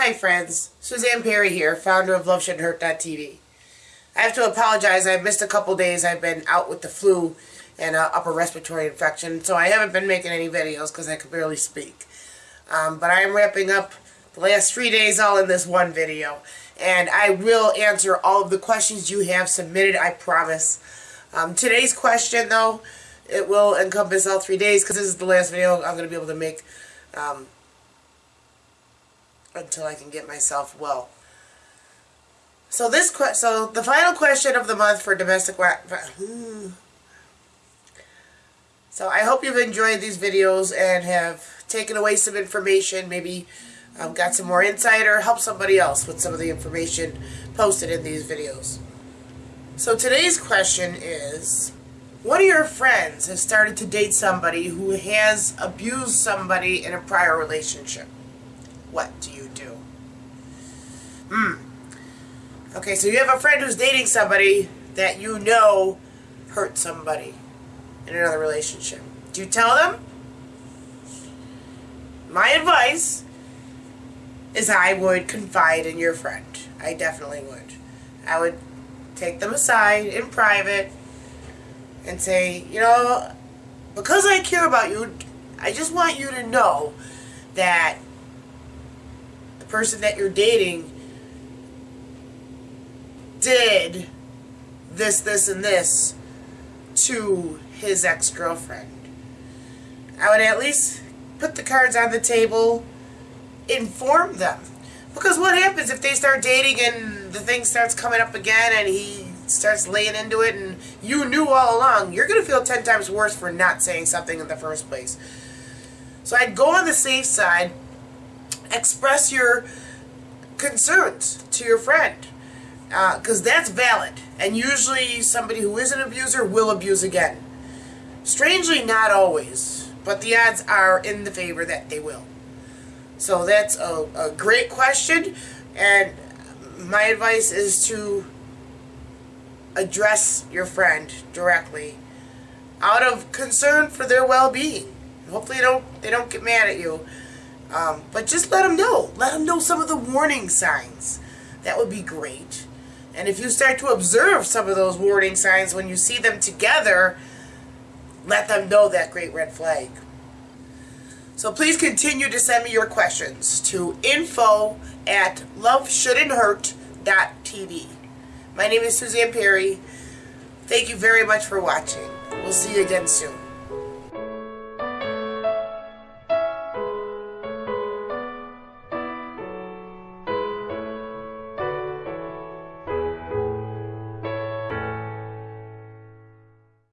Hi friends, Suzanne Perry here, founder of LoveShouldn'tHurt.tv. I have to apologize, I missed a couple days. I've been out with the flu and uh, upper respiratory infection, so I haven't been making any videos because I could barely speak. Um, but I am wrapping up the last three days all in this one video. And I will answer all of the questions you have submitted, I promise. Um, today's question, though, it will encompass all three days because this is the last video I'm going to be able to make um, until I can get myself well. So this so the final question of the month for domestic. So I hope you've enjoyed these videos and have taken away some information, maybe um, got some more insight or helped somebody else with some of the information posted in these videos. So today's question is, one of your friends has started to date somebody who has abused somebody in a prior relationship. What do you do? Hmm. Okay, so you have a friend who's dating somebody that you know hurt somebody in another relationship. Do you tell them? My advice is I would confide in your friend. I definitely would. I would take them aside in private and say, you know, because I care about you, I just want you to know that person that you're dating did this, this, and this to his ex-girlfriend. I would at least put the cards on the table, inform them. Because what happens if they start dating and the thing starts coming up again and he starts laying into it and you knew all along, you're going to feel 10 times worse for not saying something in the first place. So I'd go on the safe side, express your concerns to your friend because uh, that's valid. And usually somebody who is an abuser will abuse again. Strangely, not always, but the odds are in the favor that they will. So that's a, a great question, and my advice is to address your friend directly out of concern for their well-being. Hopefully they don't, they don't get mad at you. Um, but just let them know. Let them know some of the warning signs. That would be great. And if you start to observe some of those warning signs when you see them together, let them know that great red flag. So please continue to send me your questions to info at loveshouldn'thurt.tv. My name is Suzanne Perry. Thank you very much for watching. We'll see you again soon.